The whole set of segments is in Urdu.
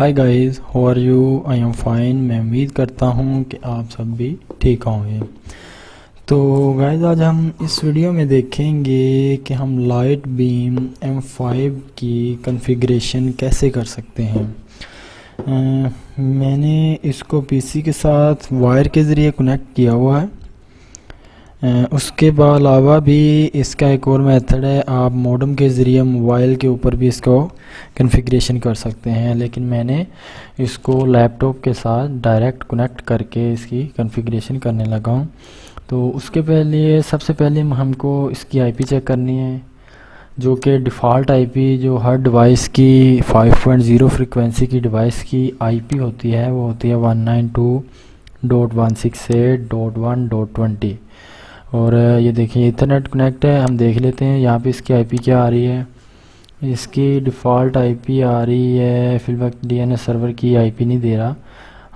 Hi guys how are you I am fine میں امید کرتا ہوں کہ آپ سب بھی ٹھیک ہوں گے۔ تو گائز آج ہم اس ویڈیو میں دیکھیں گے کہ ہم لائٹ بیم ایم فائیو کی کنفیگریشن کیسے کر سکتے ہیں۔ میں نے اس کو پی سی کے ساتھ وائر کے ذریعے کنیکٹ کیا ہوا ہے۔ اس کے علاوہ بھی اس کا ایک اور میتھڈ ہے، آپ موڈم کے ذریعے موبائل کے اوپر بھی اس کو کنفیگریشن کر سکتے ہیں، لیکن میں نے اس کو لیپ ٹاپ کے ساتھ ڈائریکٹ کنیکٹ کر کے اس کی کنفیگریشن کرنے لگا ہوں۔ تو اس کے پہلے، سب سے پہلے ہم کو اس کی آئی پی چیک کرنی ہے، جو کہ ڈیفالٹ آئی پی جو ہر ڈیوائس کی 5.0 فریکوینسی کی ڈیوائس کی آئی پی ہوتی ہے، وہ ہوتی ہے 192.168.1.20 اور یہ دیکھیں انٹرنیٹ کنیکٹ ہے، ہم دیکھ لیتے ہیں، یہاں پہ اس کی آئی پی کیا آ رہی ہے؟ اس کی ڈیفالٹ آئی پی آ رہی ہے، فی الوقت ڈی این ایس سرور کی آئی پی نہیں دے رہا۔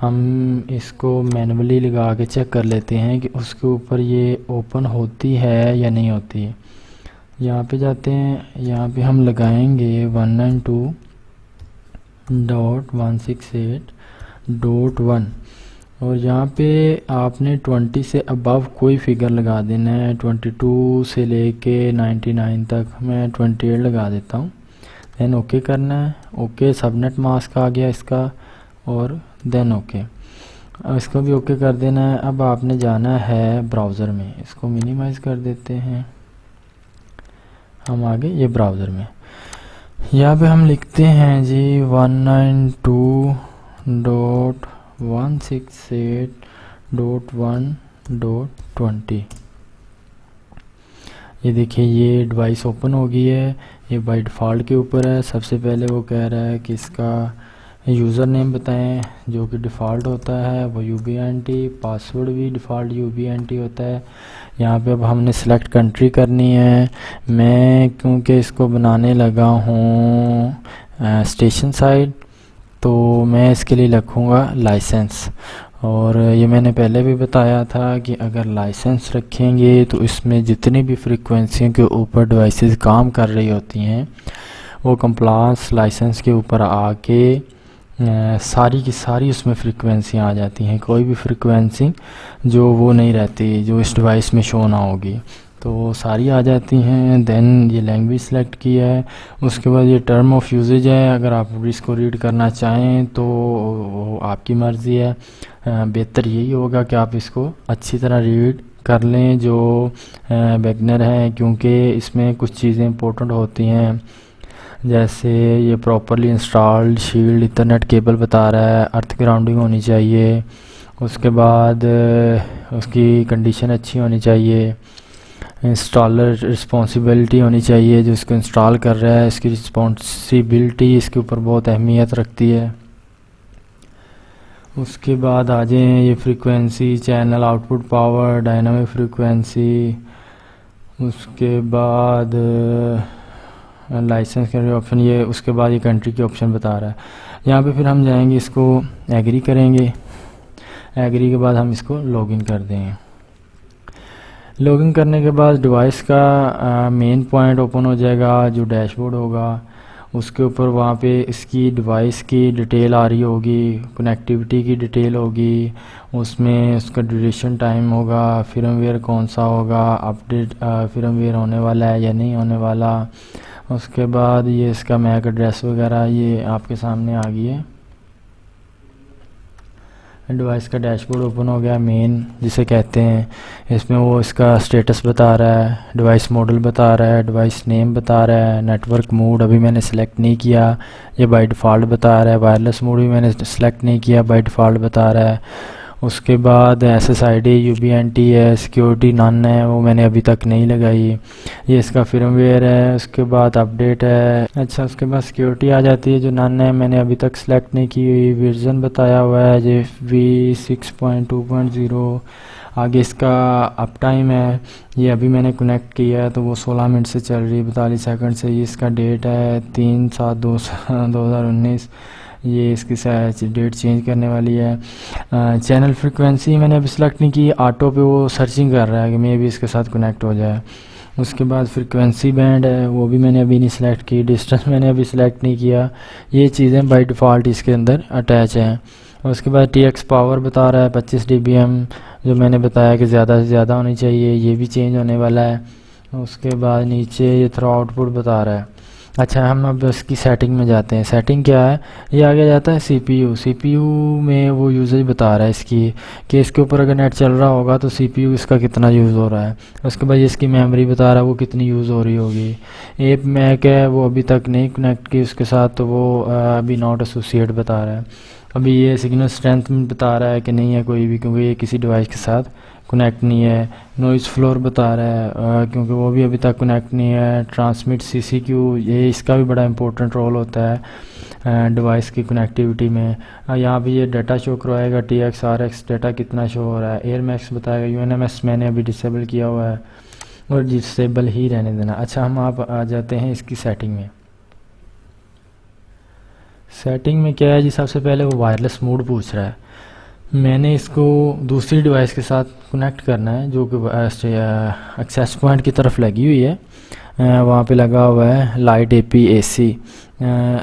ہم اس کو مینولی لگا کے چیک کر لیتے ہیں کہ اس کے اوپر یہ اوپن ہوتی ہے یا نہیں ہوتی۔ یہاں پہ جاتے ہیں، یہاں پہ ہم لگائیں گے one nine two dot one six eight dot one اور یہاں پہ آپ نے ٹونٹی سے ابو کوئی فگر لگا دینا ہے. ٹونٹی ٹو سے لے کے نائنٹی نائن تک میں ٹونٹی ایٹ لگا دیتا ہوں. دین اوکے کرنا ہے. اوکے سب نیٹ ماسک آ گیا اس کا اور دین اوکے اس کو بھی اوکے کر دینا ہے. اب آپ نے جانا ہے براؤزر میں. اس کو منیمائز کر دیتے ہیں. ہم آگے یہ براؤزر میں. یہاں پہ ہم لکھتے ہیں جی one nine two dot one six eight dot one dot twenty یہ دیکھیں، یہ ڈیوائس اوپن ہو گئی ہے، یہ بائی ڈیفالٹ کے اوپر ہے۔ سب سے پہلے وہ کہہ رہا ہے کہ اس کا یوزر نیم بتائیں، جو کہ ڈیفالٹ ہوتا ہے، وہ U B N T password بھی default U B N T ہوتا ہے۔ یہاں پہ اب ہم نے سلیکٹ کنٹری کرنی ہے۔ میں کیونکہ اس کو بنانے لگا ہوں اسٹیشن سائڈ تو میں اس کے لیے لکھوں گا لائسنس۔ اور یہ میں نے پہلے بھی بتایا تھا کہ اگر لائسنس رکھیں گے تو اس میں جتنی بھی فریکوینسیوں کے اوپر ڈیوائسز کام کر رہی ہوتی ہیں، وہ کمپلاس لائسنس کے اوپر آ کے ساری کی ساری اس میں فریکوینسیاں آ جاتی ہیں۔ کوئی بھی فریکوینسی جو وہ نہیں رہتی، جو اس ڈیوائس میں شو نہ ہوگی۔ تو وہ ساری آ جاتی ہیں دین یہ لینگویج سلیکٹ کی ہے۔ اس کے بعد یہ ٹرم آف یوزیج ہے۔ اگر آپ اس کو ریڈ کرنا چاہیں تو وہ آپ کی مرضی ہے۔ بہتر یہی ہوگا کہ آپ اس کو اچھی طرح ریڈ کر لیں جو بیگنر ہیں کیونکہ اس میں کچھ چیزیں امپورٹنٹ ہوتی ہیں۔ جیسے یہ properly installed shield internet cable بتا رہا ہے ارتھ گراؤنڈنگ ہونی چاہیے۔ اس کے بعد اس کی کنڈیشن اچھی ہونی چاہیے۔ انسٹالر رسپانسبلٹی ہونی چاہیے، جو اس کو انسٹال کر رہا ہے، اس کی رسپانسبلٹی اس کے اوپر بہت اہمیت رکھتی ہے۔ اس کے بعد آ جائیں یہ frequency channel output power dynamic frequency اس کے بعد لائسنس کے آپشن یہ اس کے بعد یہ کنٹری کے آپشن بتا رہا ہے۔ یہاں پہ پھر ہم جائیں گے، اس کو ایگری کریں گے۔ ایگری کے بعد ہم اس کو لاگ ان کر دیں۔ گے لاگن کرنے کے بعد ڈیوائس کا مین پوائنٹ اوپن ہو جائے گا، جو ڈیش بورڈ ہوگا، اس کے اوپر وہاں پہ اس کی ڈیوائس کی ڈیٹیل آ رہی ہوگی کنیکٹیوٹی کی ڈیٹیل ہوگی، اس میں اس کا ڈیوریشن ٹائم ہوگا فرم ویئر کون سا ہوگا اپڈیٹ فرم ویئر ہونے والا ہے یا نہیں ہونے والا، اس کے بعد یہ اس کا میک ایڈریس وغیرہ یہ آپ کے سامنے آ گئی ہے۔ ڈیوائس کا ڈیش بورڈ اوپن ہو گیا مین جسے کہتے ہیں۔ اس میں وہ اس کا اسٹیٹس بتا رہا ہے ڈیوائس ماڈل بتا رہا ہے ڈیوائس نیم بتا رہا ہے نیٹ ورک موڈ ابھی میں نے سلیکٹ نہیں کیا۔ یہ بائی ڈیفالٹ بتا رہا ہے وائرلیس موڈ بھی میں نے سلیکٹ نہیں کیا بائی ڈیفالٹ بتا رہا ہے۔ اس کے بعد S S I D U B N T ہے سیکیورٹی نان ہے، وہ میں نے ابھی تک نہیں لگائی۔ یہ اس کا فرم ویئر ہے، اس کے بعد اپڈیٹ ہے۔ اچھا اس کے بعد سیکیورٹی آ جاتی ہے جو نان ہے، میں نے ابھی تک سلیکٹ نہیں کی ہوئی۔ ورژن بتایا ہوا ہے G V six point two point zero آگے اس کا اپ ٹائم ہے۔ یہ ابھی میں نے کنیکٹ کیا ہے، تو وہ سولہ منٹ سے چل رہی ہے، بتالیس سیکنڈ سے۔ یہ اس کا ڈیٹ ہے تین سات دو دو ہزار انیس۔ یہ اس کی ڈیٹ چینج کرنے والی ہے۔ چینل فریکوینسی میں نے ابھی سلیکٹ نہیں کی آٹو پہ وہ سرچنگ کر رہا ہے کہ میں بھی اس کے ساتھ کنیکٹ ہو جائے۔ اس کے بعد فریکوینسی بینڈ ہے، وہ بھی میں نے ابھی نہیں سلیکٹ کی ڈسٹنس میں نے ابھی سلیکٹ نہیں کیا۔ یہ چیزیں بائی ڈیفالٹ اس کے اندر اٹیچ ہیں۔ اس کے بعد ٹی ایکس پاور بتا رہا ہے، پچیس ڈی بی ایم جو میں نے بتایا کہ زیادہ سے زیادہ ہونی چاہیے، یہ بھی چینج ہونے والا ہے۔ اس کے بعد نیچے یہ تھرو آؤٹ پٹ بتا رہا ہے۔ اچھا ہم اب اس کی سیٹنگ میں جاتے ہیں۔ سیٹنگ کیا ہے؟ یہ آگے جاتا ہے سی پی یو سی پی یو میں وہ یوزیج بتا رہا ہے اس کی کہ اس کے اوپر اگر نیٹ چل رہا ہوگا تو سی پی یو اس کا کتنا یوز ہو رہا ہے۔ اس کے بعد اس کی میموری بتا رہا ہے وہ کتنی یوز ہو رہی ہوگی۔ ایپ میک ہے، وہ ابھی تک نہیں کنیکٹ کی، اس کے ساتھ تو وہ ابھی ناٹ ایسوسیٹ بتا رہا ہے۔ ابھی یہ سگنل اسٹرینتھ بتا رہا ہے کہ نہیں ہے کوئی بھی، کیونکہ یہ کسی ڈیوائس کے ساتھ کنیکٹ نہیں ہے نوائز فلور بتا رہا ہے کیونکہ وہ بھی ابھی تک کنیکٹ نہیں ہے ٹرانسمٹ سی سی کیو یہ اس کا بھی بڑا امپورٹنٹ رول ہوتا ہے ڈیوائس کی کنیکٹیوٹی میں یہاں پہ یہ ڈیٹا شو کروائے گا T X R X data کتنا شو ہو رہا ہے ایئر میکس بتائے گا یو این ایم ایس میں نے ابھی ڈسیبل کیا ہوا ہے، اور ڈسیبل ہی رہنے دینا اچھا ہم آپ آ جاتے ہیں اس کی سیٹنگ میں سیٹنگ میں کیا ہے جی سب سے پہلے وہ وائرلیس موڈ پوچھ رہا ہے میں نے اس کو دوسری ڈیوائس کے ساتھ کنیکٹ کرنا ہے جو کہ ایکسیس پوائنٹ کی طرف لگی ہوئی ہے۔ وہاں پہ لگا ہوا ہے لائٹ اے پی اے سی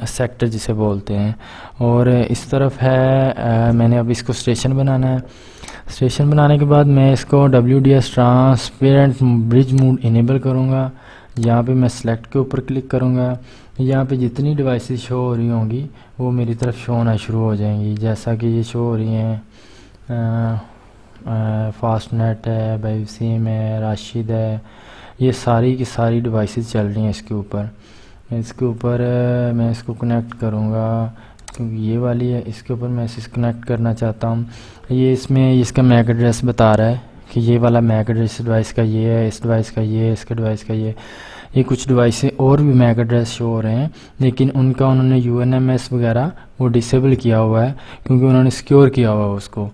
سیکٹر جسے بولتے ہیں۔ اور اس طرف ہے میں نے اب اس کو اسٹیشن بنانا ہے۔ اسٹیشن بنانے کے بعد میں اس کو W D S transparent bridge mode enable کروں گا۔ یہاں پہ میں سلیکٹ کے اوپر کلک کروں گا۔ یہاں پہ جتنی ڈیوائسز شو ہو رہی ہوں گی، وہ میری طرف شو ہونا شروع ہو جائیں گی۔ جیسا کہ یہ شو ہو رہی ہیں۔ فاسٹ نیٹ ہے بائی سیم ہے، راشد ہے، یہ ساری کی ساری ڈیوائسز چل رہی ہیں اس کے اوپر۔ اس کے اوپر میں اس کو کنیکٹ کروں گا۔ کیونکہ یہ والی ہے، اس کے اوپر میں اسے کنیکٹ کرنا چاہتا ہوں۔ یہ اس میں اس کا میک ایڈریس بتا رہا ہے کہ یہ والا میک ایڈریس ڈیوائس کا یہ ہے، اس ڈیوائس کا یہ ہے، اس کے ڈیوائس کا یہ یہ کچھ ڈیوائسیں اور بھی میک ایڈریس شو ہو رہے ہیں، لیکن ان کا انہوں نے یو این ایم ایس وغیرہ وہ ڈسیبل کیا ہوا ہے، کیونکہ انہوں نے سکیور کیا ہوا ہے اس کو۔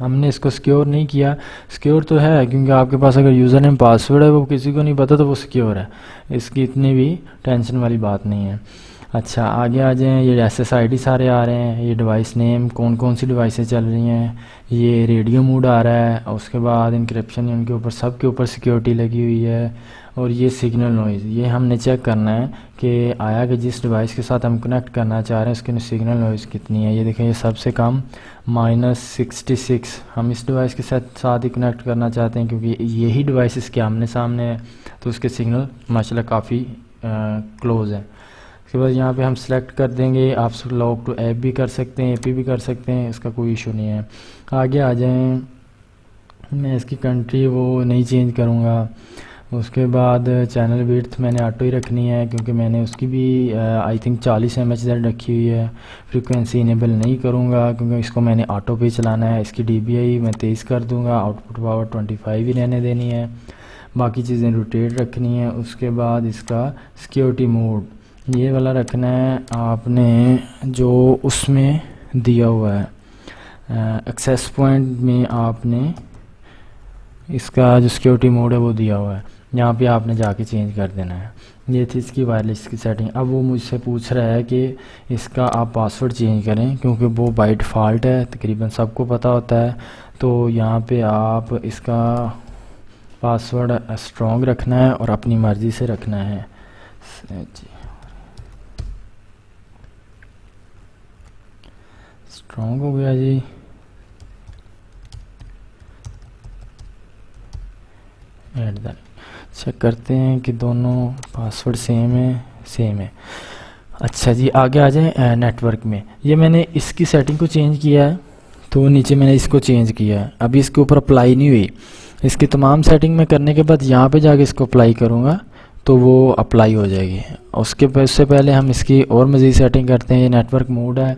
ہم نے اس کو سکیور نہیں کیا۔ سکیور تو ہے، کیونکہ آپ کے پاس اگر یوزر نیم پاسورڈ ہے، وہ کسی کو نہیں پتا تو وہ سکیور ہے۔ اس کی اتنی بھی ٹینشن والی بات نہیں ہے۔ اچھا آگے آ جائیں، یہ ایس ایس آئی ڈی سارے آ رہے ہیں، یہ ڈیوائس نیم کون کون سی ڈیوائسیں چل رہی ہیں؟ یہ ریڈیو موڈ آ رہا ہے، اس کے بعد انکرپشن ان کے اوپر، سب کے اوپر سیکیورٹی لگی ہوئی ہے، اور یہ سگنل نوائز یہ ہم نے چیک کرنا ہے کہ آیا کہ جس ڈیوائس کے ساتھ ہم کنیکٹ کرنا چاہ رہے ہیں، اس کی سگنل نوائز کتنی ہے؟ یہ دیکھیں، یہ سب سے کم مائنس سکسٹی سکس ہم اس ڈیوائس کے ساتھ ساتھ ہی کنیکٹ کرنا چاہتے ہیں، کیونکہ یہی ڈیوائس اس کے آمنے سامنے ہے تو اس کے سگنل ماشاء اللہ کافی کلوز ہے اس کے بعد یہاں پہ ہم سلیکٹ کر دیں گے، آپ لاگ ٹو ایپ بھی کر سکتے ہیں اے پی بھی کر سکتے ہیں، اس کا کوئی ایشو نہیں ہے۔ آگے آ جائیں۔ میں اس کی کنٹری وہ نہیں چینج کروں گا۔ اس کے بعد چینل ویڈتھ میں نے آٹو ہی رکھنی ہے، کیونکہ میں نے اس کی بھی آئی تھنک چالیس ایم ایچ زیڈ رکھی ہوئی ہے۔ فریکوینسی انیبل نہیں کروں گا، کیونکہ اس کو میں نے آٹو پہ چلانا ہے۔ اس کی ڈی بی آئی میں تیز کر دوں گا output power twenty five ہی رہنے دینی ہے۔ باقی چیزیں روٹیٹ رکھنی ہے اس کے بعد اس کا سیکیورٹی موڈ یہ والا رکھنا ہے، آپ نے جو اس میں دیا ہوا ہے۔ ایکسیس پوائنٹ میں آپ نے اس کا جو سیکیورٹی موڈ ہے وہ دیا ہوا ہے۔ یہاں پہ آپ نے جا کے چینج کر دینا ہے۔ یہ تھی اس کی وائرلیس کی سیٹنگ اب وہ مجھ سے پوچھ رہا ہے کہ اس کا آپ پاسورڈ چینج کریں، کیونکہ وہ بائی ڈیفالٹ ہے، تقریباً سب کو پتہ ہوتا ہے۔ تو یہاں پہ آپ اس کا پاسورڈ اسٹرانگ رکھنا ہے اور اپنی مرضی سے رکھنا ہے۔ جی۔ اسٹرانگ ہو گیا جی ایٹ دا چیک کرتے ہیں کہ دونوں پاسورڈ سیم ہے سیم ہے اچھا جی آگے آ جائیں نیٹ ورک میں یہ میں نے اس کی سیٹنگ کو چینج کیا ہے تو نیچے میں نے اس کو چینج کیا ہے ابھی اس کے اوپر اپلائی نہیں ہوئی اس کی تمام سیٹنگ میں کرنے کے بعد یہاں پہ جا کے اس کو اپلائی کروں گا تو وہ اپلائی ہو جائے گی اس کے اس سے پہلے ہم اس کی اور مزید سیٹنگ کرتے ہیں یہ نیٹ ورک موڈ ہے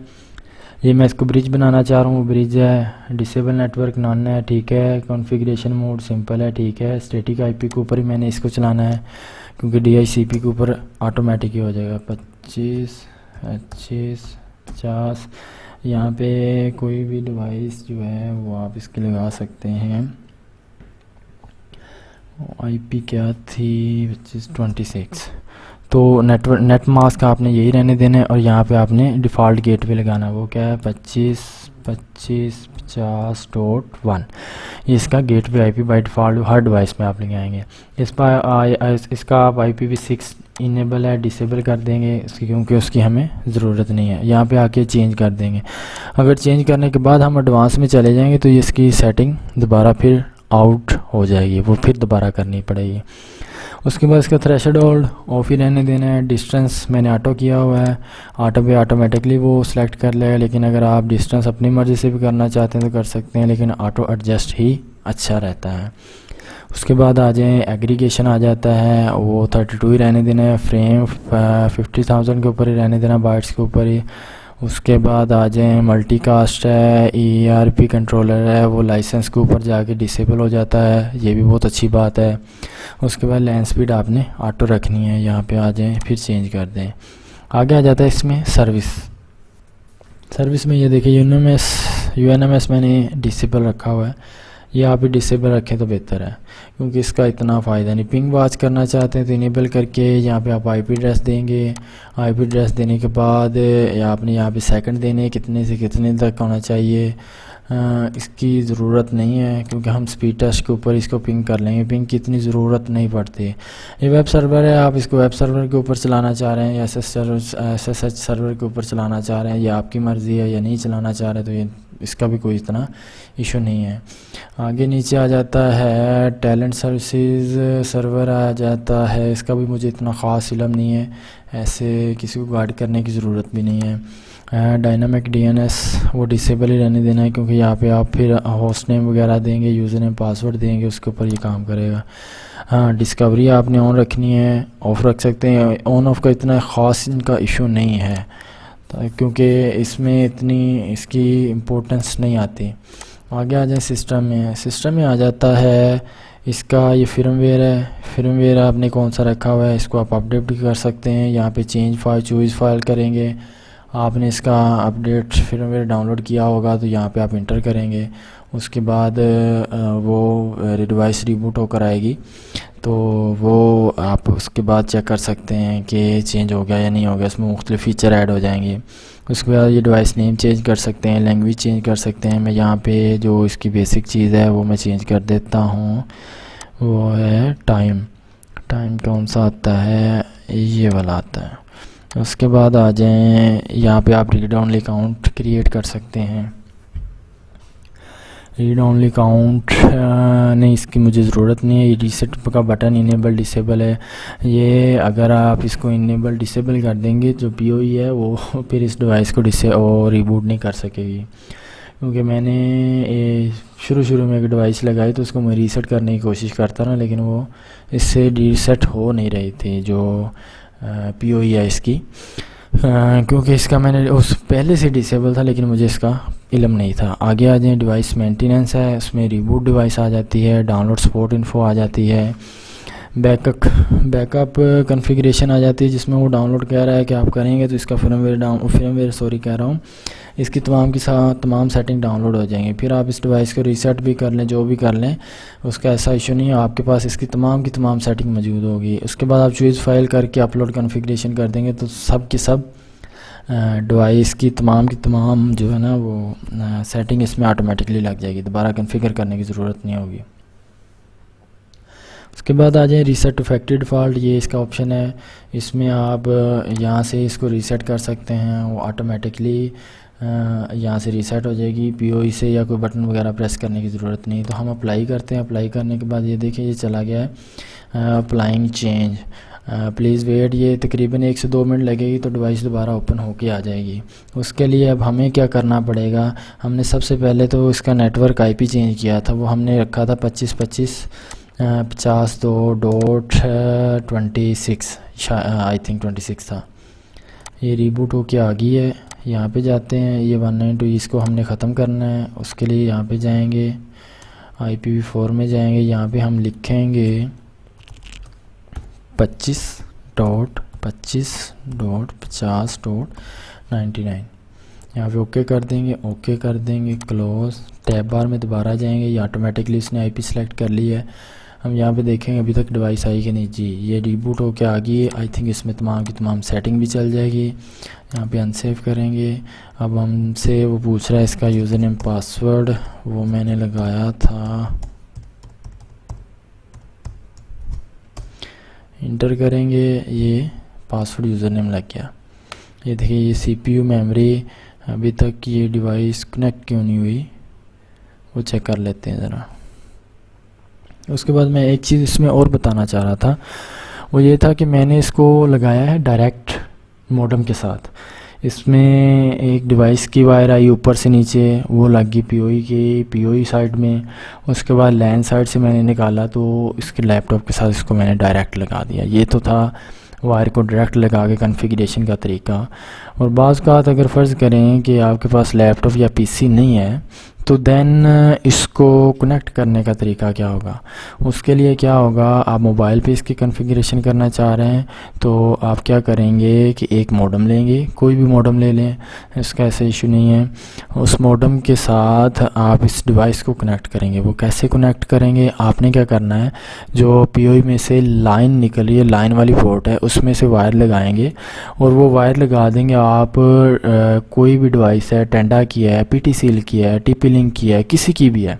یہ میں اس کو برج بنانا چاہ رہا ہوں۔ برج ہے ڈسیبل نیٹ ورک نان ہے، ٹھیک ہے۔ کنفیگریشن موڈ سمپل ہے، ٹھیک ہے۔ اسٹیٹک آئی پی کے اوپر ہی میں نے اس کو چلانا ہے، کیونکہ ڈی آئی سی پی کے اوپر آٹومیٹک ہی ہو جائے گا۔ پچیس پچیس پچاس۔ یہاں پہ کوئی بھی ڈیوائس جو ہے، وہ آپ اس کے لگا سکتے ہیں۔ آئی پی کیا تھی؟ پچیس ٹوینٹی سکس تو نیٹ نیٹ ماسک آپ نے یہی رہنے دینا ہے اور یہاں پہ آپ نے ڈیفالٹ گیٹ بھی لگانا ہے۔ وہ کیا ہے؟ پچیس پچیس، پچاس ڈوٹ ون یہ اس کا gateway I P by default Hare device میں آپ لے آئیں گے۔ اس پر اس کا آپ I P V six enable ہے ڈسیبل کر دیں گے۔ اس کی کیونکہ اس کی ہمیں ضرورت نہیں ہے۔ یہاں پہ آ کے چینج کر دیں گے۔ اگر چینج کرنے کے بعد ہم ایڈوانس میں چلے جائیں گے تو اس کی سیٹنگ دوبارہ پھر آؤٹ ہو جائے گی۔ وہ پھر دوبارہ کرنی پڑے گی۔ اس کے بعد اس کا تھریشڈ ہولڈ آف ہی رہنے دینا ہے ڈسٹنس میں نے آٹو کیا ہوا ہے آٹو پہ آٹومیٹکلی وہ سلیکٹ کر لے گا لیکن اگر آپ ڈسٹنس اپنی مرضی سے بھی کرنا چاہتے ہیں تو کر سکتے ہیں، لیکن آٹو ایڈجسٹ ہی اچھا رہتا ہے۔ اس کے بعد آ جائیں ایگریگیشن آ جاتا ہے، وہ تھرٹی ٹو ہی رہنے دینا ہے فریم ففٹی تھاؤزنڈ کے اوپر ہی رہنے دینا بائٹس کے اوپر ہی۔ اس کے بعد آ جائیں ملٹی کاسٹ ہے ای آر پی کنٹرولر ہے، وہ لائسنس کے اوپر جا کے ڈسیبل ہو جاتا ہے، یہ بھی بہت اچھی بات ہے۔ اس کے بعد لین سپیڈ آپ نے آٹو رکھنی ہے، یہاں پہ آ جائیں، پھر چینج کر دیں۔ آگے آ جاتا ہے اس میں سروس سروس میں یہ دیکھیں U N M S U N M S میں نے ڈسیبل رکھا ہوا ہے۔ یہ آپ ہی ڈسیبل رکھیں تو بہتر ہے۔ کیونکہ اس کا اتنا فائدہ نہیں۔ پنگ واچ کرنا چاہتے ہیں تو انیبل کر کے یہاں پہ آپ آئی پی ایڈریس دیں گے۔ آئی پی ایڈریس دینے کے بعد یا آپ نے یہاں پہ سیکنڈ دینے، کتنے سے کتنے تک ہونا چاہیے۔ اس کی ضرورت نہیں ہے کیونکہ ہم سپیڈ ٹیسٹ کے اوپر اس کو پنگ کر لیں گے۔ پنگ کی اتنی ضرورت نہیں پڑتی۔ یہ ویب سرور ہے، آپ اس کو ویب سرور کے اوپر چلانا چاہ رہے ہیں یا S S S S H server کے اوپر چلانا چاہ رہے ہیں یہ آپ کی مرضی ہے یا نہیں چلانا چاہ رہے تو یہ اس کا بھی کوئی اتنا ایشو نہیں ہے۔ آگے نیچے آ جاتا ہے ٹیلنٹ سروسز سرور آ جاتا ہے۔ اس کا بھی مجھے اتنا خاص علم نہیں ہے۔ ایسے کسی کو گائڈ کرنے کی ضرورت بھی نہیں ہے۔ ڈائنامک ڈی این ایس وہ ڈسیبل ہی رہنے دینا ہے کیونکہ یہاں پہ آپ پھر ہوسٹ نیم وغیرہ دیں گے یوزر نیم پاسورڈ دیں گے، اس کے اوپر یہ کام کرے گا۔ ہاں ڈسکوری آپ نے آن رکھنی ہے آف رکھ سکتے ہیں۔ آن آف کا اتنا خاص ان کا ایشو نہیں ہے۔ کیونکہ اس میں اتنی اس کی امپورٹنس نہیں آتی۔ آگے آ جائیں سسٹم میں۔ سسٹم میں آ جاتا ہے، اس کا یہ فرم ویئر ہے۔ فرم ویئر آپ نے کون سا رکھا ہوا ہے؟ اس کو آپ اپڈیٹ بھی کر سکتے ہیں۔ یہاں پہ چینج فائل چوئز فائل کریں گے۔ آپ نے اس کا update firmware download کیا ہوگا تو یہاں پہ آپ انٹر کریں گے۔ اس کے بعد وہ ڈیوائس ریبوٹ ہو کر آئے گی۔ تو وہ آپ اس کے بعد چیک کر سکتے ہیں کہ چینج ہو گیا یا نہیں ہو گیا، اس میں مختلف فیچر ایڈ ہو جائیں گے۔ اس کے بعد یہ ڈیوائس نیم چینج کر سکتے ہیں لینگویج چینج کر سکتے ہیں۔ میں یہاں پہ جو اس کی بیسک چیز ہے وہ میں چینج کر دیتا ہوں۔ وہ ہے ٹائم ٹائم کون سا آتا ہے؟ یہ والا آتا ہے۔ اس کے بعد آ جائیں۔ یہاں پہ آپ ریڈ اونلی اکاؤنٹ کریٹ کر سکتے ہیں۔ ریڈ اونلی کاؤنٹ نہیں، اس کی مجھے ضرورت نہیں ہے، یہ ریسیٹ کا بٹن انیبل ڈسیبل ہے۔ یہ اگر آپ اس کو انیبل ڈسیبل کر دیں گے، جو پی او ای ہے، وہ پھر اس ڈیوائس کو ڈسے اور ریبوٹ نہیں کر سکے گی۔ کیونکہ میں نے شروع شروع میں ایک ڈیوائس لگائی تو اس کو میں ریسیٹ کرنے کی کوشش کرتا رہا، لیکن وہ اس سے ریسیٹ ہو نہیں رہی تھی، جو پی او ای ہے اس کی۔ کیونکہ اس کا میں نے اس پہلے سے ڈسیبل تھا، لیکن مجھے اس کا علم نہیں تھا۔ آگے آ جائیں ڈیوائس مینٹیننس ہے، اس میں ریبوٹ ڈیوائس آ جاتی ہے ڈاؤن لوڈ سپورٹ انفو آ جاتی ہے۔ Backup backup configuration آ جاتی ہے، جس میں وہ ڈاؤن لوڈ کہہ رہا ہے کہ آپ کریں گے تو اس کا firmware down firmware sorry کہہ رہا ہوں۔ اس کی تمام کی تمام سیٹنگ ڈاؤن لوڈ ہو جائیں گے۔ پھر آپ اس ڈیوائس کو ریسیٹ بھی کر لیں، جو بھی کر لیں، اس کا ایسا ایشو نہیں ہے۔ آپ کے پاس اس کی تمام کی تمام سیٹنگ موجود ہوگی۔ اس کے بعد آپ چوز فائل کر کے اپلوڈ کنفیگریشن کر دیں گے تو سب کی سب ڈیوائس کی تمام کی تمام جو ہے نا وہ سیٹنگ اس میں آٹومیٹکلی لگ جائے گی، دوبارہ کنفیگر کرنے کی ضرورت نہیں ہوگی۔ اس کے بعد آ جائیں ریسیٹ ٹو فیکٹری ڈیفالٹ یہ اس کا آپشن ہے۔ اس میں آپ یہاں سے اس کو ریسیٹ کر سکتے ہیں، وہ آٹومیٹکلی یہاں سے ریسیٹ ہو جائے گی۔ پی او ای سے یا کوئی بٹن وغیرہ پریس کرنے کی ضرورت نہیں۔ تو ہم اپلائی کرتے ہیں۔ اپلائی کرنے کے بعد یہ دیکھیں، یہ چلا گیا ہے۔ اپلائنگ چینج پلیز ویٹ یہ تقریباً ایک سے دو منٹ لگے گی تو ڈیوائس دوبارہ اوپن ہو کے آ جائے گی۔ اس کے لیے اب ہمیں کیا کرنا پڑے گا؟ ہم نے سب سے پہلے تو اس کا network I P change کیا تھا۔ وہ ہم نے رکھا تھا پچیس پچیس پچاس دو dot twenty six I think twenty six تھا۔ یہ ریبوٹ ہو کے آ گئی ہے۔ یہاں پہ جاتے ہیں۔ یہ ون نائن ٹو اس کو ہم نے ختم کرنا ہے۔ اس کے لیے یہاں پہ جائیں گے۔ آئی پی وی فور میں جائیں گے۔ یہاں پہ ہم لکھیں گے۔ پچیس ڈاٹ پچیس ڈاٹ پچاس ڈاٹ نائنٹی نائن۔ یہاں پہ اوکے کر دیں گے اوکے کر دیں گے کلوز ٹیب بار میں دوبارہ جائیں گے، یہ آٹومیٹکلی اس نے آئی پی سلیکٹ کر لی ہے۔ ہم یہاں پہ دیکھیں گے ابھی تک ڈیوائس آئی کہ نہیں۔ جی یہ ریبوٹ ہو کے آ گئی ہے۔ آئی تھنک اس میں تمام کی تمام سیٹنگ بھی چل جائے گی۔ یہاں پہ ان سیو کریں گے۔ اب ہم سے وہ پوچھ رہا ہے اس کا یوزر نیم پاسورڈ وہ میں نے لگایا تھا۔ انٹر کریں گے، یہ پاسورڈ یوزر نیم لگ گیا۔ یہ دیکھیں، یہ سی پی یو میموری ابھی تک یہ ڈیوائس کنیکٹ کیوں نہیں ہوئی؟ وہ چیک کر لیتے ہیں ذرا۔ اس کے بعد میں ایک چیز اس میں اور بتانا چاہ رہا تھا۔ وہ یہ تھا کہ میں نے اس کو لگایا ہے ڈائریکٹ موڈم کے ساتھ۔ اس میں ایک ڈیوائس کی وائر آئی اوپر سے نیچے، وہ لگ گئی پی او ای کی پی او ای سائڈ میں۔ اس کے بعد لین سائڈ سے میں نے نکالا تو اس کے لیپ ٹاپ کے ساتھ اس کو میں نے ڈائریکٹ لگا دیا۔ یہ تو تھا وائر کو ڈائریکٹ لگا کے کنفیگریشن کا طریقہ۔ اور بعض کا اگر فرض کریں کہ آپ کے پاس لیپ ٹاپ یا پی سی نہیں ہے تو دین uh, اس کو کنیکٹ کرنے کا طریقہ کیا ہوگا؟ اس کے لیے کیا ہوگا؟ آپ موبائل پہ اس کی کنفیگریشن کرنا چاہ رہے ہیں، تو آپ کیا کریں گے کہ ایک موڈم لیں گے، کوئی بھی موڈم لے لیں، اس کا ایسا ایشو نہیں ہے۔ اس موڈم کے ساتھ آپ اس ڈیوائس کو کنیکٹ کریں گے۔ وہ کیسے کنیکٹ کریں گے؟ آپ نے کیا کرنا ہے؟ جو پی او ای میں سے لائن نکلی ہے لائن والی پورٹ ہے، اس میں سے وائر لگائیں گے۔ اور وہ وائر لگا دیں گے آپ uh, کوئی بھی ڈیوائس ہے ٹینڈا کی ہے پی ٹی سیل کی ہے ٹی پی لنک کی ہے، کسی کی بھی ہے۔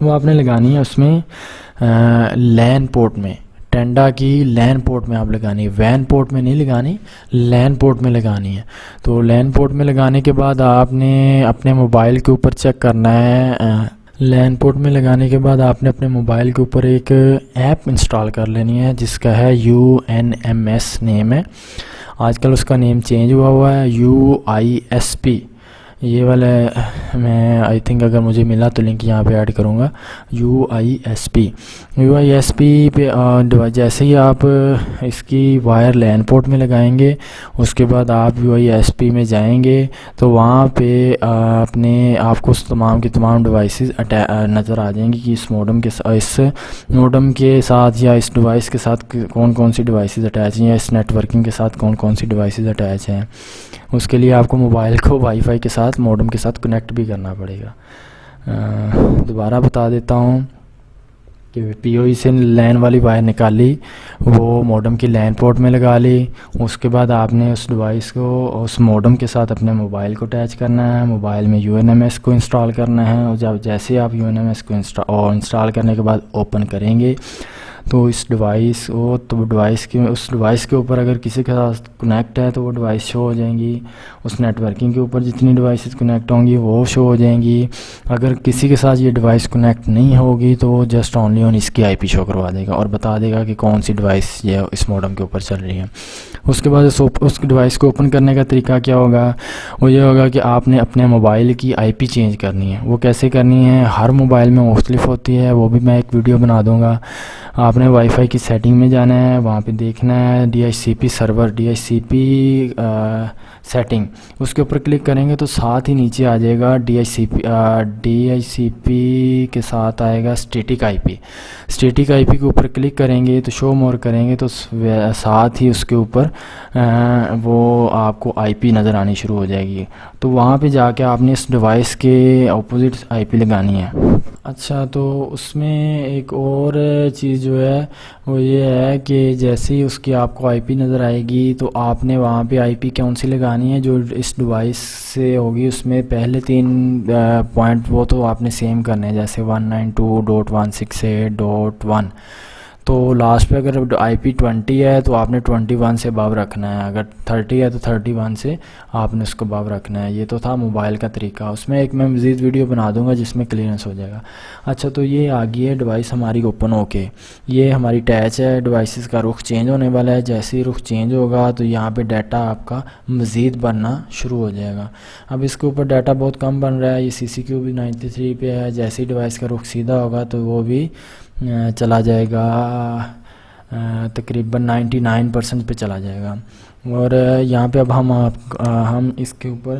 وہ آپ نے لگانی ہے اس میں لین پورٹ میں۔ ٹینڈا کی لین پورٹ میں آپ لگانی ہے۔ وین پورٹ میں نہیں لگانی، لین پورٹ میں لگانی ہے۔ تو لین پورٹ میں لگانے کے بعد آپ نے اپنے موبائل کے اوپر چیک کرنا ہے۔ لین پورٹ میں لگانے کے بعد آپ نے اپنے موبائل کے اوپر ایک ایپ انسٹال کر لینی ہے، جس کا ہے U N M S name ہے۔ آج کل اس کا نیم چینج ہوا ہوا ہے، یو آئی ایس پی۔ یہ والا میں آئی تھنک اگر مجھے ملا تو لنک یہاں پہ ایڈ کروں گا. U I S P U I S P پہ جیسے ہی آپ اس کی وائر لین پورٹ میں لگائیں گے، اس کے بعد آپ یو آئی ایس پی میں جائیں گے، تو وہاں پہ اپنے آپ کو اس تمام کی تمام ڈیوائسز نظر آ جائیں گی کہ اس موڈم کے اس موڈم کے ساتھ یا اس ڈیوائس کے ساتھ کون کون سی ڈیوائسز اٹیچ ہیں یا اس نیٹ ورکنگ کے ساتھ کون کون سی ڈیوائسز اٹیچ ہیں. اس کے لیے آپ کو موبائل کو وائی فائی کے ساتھ موڈم کے ساتھ کنیکٹ بھی کرنا پڑے گا۔ دوبارہ بتا دیتا ہوں کہ پی او ای سے لین والی وائر نکالی، وہ موڈم کی لین پورٹ میں لگا لی۔ اس کے بعد آپ نے اس ڈیوائس کو اس موڈم کے ساتھ اپنے موبائل کو اٹیچ کرنا ہے موبائل میں یو این ایم ایس کو انسٹال کرنا ہے۔ اور جب جیسے آپ یو این ایم ایس کو انسٹال کرنے کے بعد اوپن کریں گے تو اس ڈیوائس وہ تو ڈیوائس کے اس ڈیوائس کے اوپر اگر کسی کے ساتھ کنیکٹ ہے تو وہ ڈیوائس شو ہو جائیں گی۔ اس نیٹ ورکنگ کے اوپر جتنی ڈیوائسز کنیکٹ ہوں گی وہ شو ہو جائیں گی۔ اگر کسی کے ساتھ یہ ڈیوائس کنیکٹ نہیں ہوگی تو وہ جسٹ اونلی آن اس کی آئی پی شو کروا دے گا اور بتا دے گا کہ کون سی ڈیوائس یہ اس موڈم کے اوپر چل رہی ہے۔ اس کے بعد اس ڈیوائس کو اوپن کرنے کا طریقہ کیا ہوگا؟ وہ یہ ہوگا کہ آپ نے اپنے موبائل کی آئی پی چینج کرنی ہے۔ وہ کیسے کرنی ہے؟ ہر موبائل میں مختلف ہوتی ہے۔ وہ بھی میں ایک ویڈیو بنا دوں گا۔ آپ نے وائی فائی کی سیٹنگ میں جانا ہے، وہاں پہ دیکھنا ہے۔ D H C P server D H C P setting اس کے اوپر کلک کریں گے تو ساتھ ہی نیچے آ جائے گا D H C P D H C P کے ساتھ آئے گا static I P static I پی کے اوپر کلک کریں گے تو شو مور کریں گے تو ساتھ ہی اس کے اوپر وہ آپ کو آئی پی نظر آنی شروع ہو جائے گی۔ تو وہاں پہ جا کے آپ نے اس ڈیوائس کے اپوزٹ آئی پی لگانی ہے۔ اچھا تو اس میں ایک اور چیز جو ہے، وہ یہ ہے کہ جیسے ہی اس کی آپ کو آئی پی نظر آئے گی، تو آپ نے وہاں پہ آئی پی کون سی لگانی ہے جو اس ڈیوائس سے ہوگی؟ اس میں پہلے تین پوائنٹ وہ تو آپ نے سیم کرنے ہیں، جیسے one nine two dot one six eight dot one تو لاسٹ پہ اگر آئی پی ٹوینٹی ہے تو آپ نے ٹوینٹی ون سے باب رکھنا ہے۔ اگر تھرٹی ہے تو تھرٹی ون سے آپ نے اس کو باب رکھنا ہے۔ یہ تو تھا موبائل کا طریقہ۔ اس میں ایک میں مزید ویڈیو بنا دوں گا جس میں کلیئرنس ہو جائے گا۔ اچھا تو یہ آ ہے ڈیوائس ہماری اوپن ہو کے۔ یہ ہماری ٹیچ ہے۔ ڈیوائسز کا رخ چینج ہونے والا ہے۔ جیسے ہی رخ چینج ہوگا تو یہاں پہ ڈیٹا آپ کا مزید بننا شروع ہو جائے گا۔ اب اس کے اوپر ڈیٹا بہت کم بن رہا ہے۔ یہ سی سی کیو بھی نائنٹی تھری پہ ہے۔ جیسے ہی ڈیوائس کا رخ سیدھا ہوگا تو وہ بھی چلا جائے گا تقریباً نائنٹی نائن پرسنٹ پہ چلا جائے گا۔ اور یہاں پہ اب ہم ہم اس کے اوپر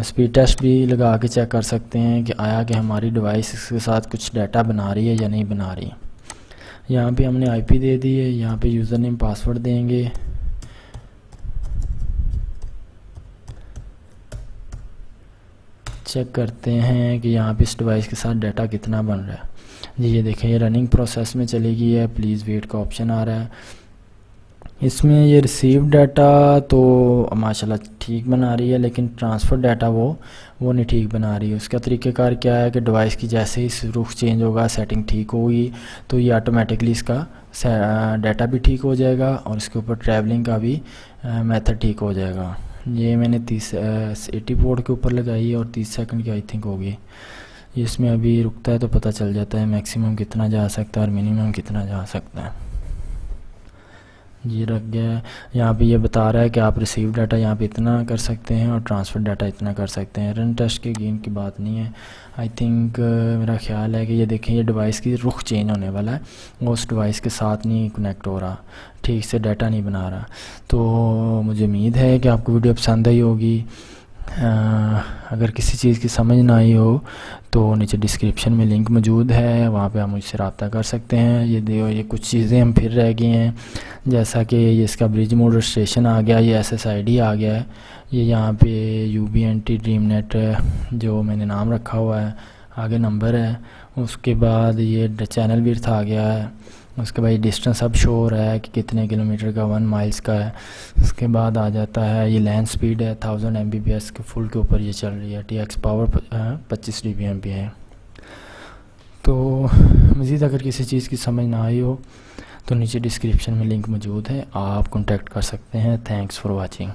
اسپیڈ ٹیسٹ بھی لگا کے چیک کر سکتے ہیں کہ آیا کہ ہماری ڈیوائس اس کے ساتھ کچھ ڈیٹا بنا رہی ہے یا نہیں بنا رہی۔ یہاں پہ ہم نے آئی پی دے دی ہے، یہاں پہ یوزر نیم پاسورڈ دیں گے۔ چیک کرتے ہیں کہ یہاں پہ اس ڈیوائس کے ساتھ ڈیٹا کتنا بن رہا ہے۔ جی یہ دیکھیں، یہ رننگ پروسیس میں چلے گی ہے پلیز ویٹ کا آپشن آ رہا ہے۔ اس میں یہ ریسیو ڈیٹا تو ماشاء اللہ ٹھیک بنا رہی ہے، لیکن ٹرانسفر ڈیٹا وہ وہ نہیں ٹھیک بنا رہی۔ ہے اس کا طریقہ کار کیا ہے کہ ڈیوائس کی جیسے ہی رخ چینج ہوگا سیٹنگ ٹھیک ہوگی، تو یہ آٹومیٹکلی اس کا ڈیٹا بھی ٹھیک ہو جائے گا اور اس کے اوپر ٹریولنگ کا بھی میتھڈ ٹھیک ہو جائے گا۔ یہ میں نے تیس ایٹی پورٹ کے اوپر لگائی ہے اور تیس سیکنڈ کی آئی تھنک ہوگی۔ اس میں ابھی رکتا ہے تو پتہ چل جاتا ہے میکسیمم کتنا جا سکتا ہے اور منیمم کتنا جا سکتا ہے۔ جی رکھ گیا یہاں پہ یہ بتا رہا ہے کہ آپ ریسیو ڈاٹا یہاں پہ اتنا کر سکتے ہیں اور ٹرانسفر ڈاٹا اتنا کر سکتے ہیں۔ رن ٹیسٹ کے گیم کی بات نہیں ہے۔ آئی تھنک میرا خیال ہے کہ یہ دیکھیں، یہ ڈیوائس کی رخ چینج ہونے والا ہے۔ وہ اس ڈیوائس کے ساتھ نہیں کنیکٹ ہو رہا۔ ٹھیک سے ڈاٹا نہیں بنا رہا۔ تو مجھے امید ہے کہ آپ کو ویڈیو پسند آئی ہوگی۔ اگر کسی چیز کی سمجھ نہ آئی ہو تو نیچے ڈسکرپشن میں لنک موجود ہے، وہاں پہ آپ مجھ سے رابطہ کر سکتے ہیں۔ یہ دیو یہ کچھ چیزیں ہم پھر رہ گئی ہیں۔ جیسا کہ یہ اس کا بریج موڈ رجسٹریشن آ گیا، یہ ایس ایس آئی ڈی آ گیا ہے۔ یہ یہاں پہ U B N T dream net جو میں نے نام رکھا ہوا ہے، آگے نمبر ہے۔ اس کے بعد یہ چینل بھی آ گیا ہے۔ اس کے بعد یہ ڈسٹنس اب شو ہو رہا ہے کہ کتنے کلومیٹر کا ون مائلز کا ہے۔ اس کے بعد آ جاتا ہے، یہ لینڈ سپیڈ ہے thousand M B B S کے فل کے اوپر یہ چل رہی ہے۔ ٹی ایکس پاور پچیس ڈی بی ایم پی ہے۔ تو مزید اگر کسی چیز کی سمجھ نہ آئی ہو، تو نیچے ڈسکرپشن میں لنک موجود ہے، آپ کانٹیکٹ کر سکتے ہیں۔ Thanks for watching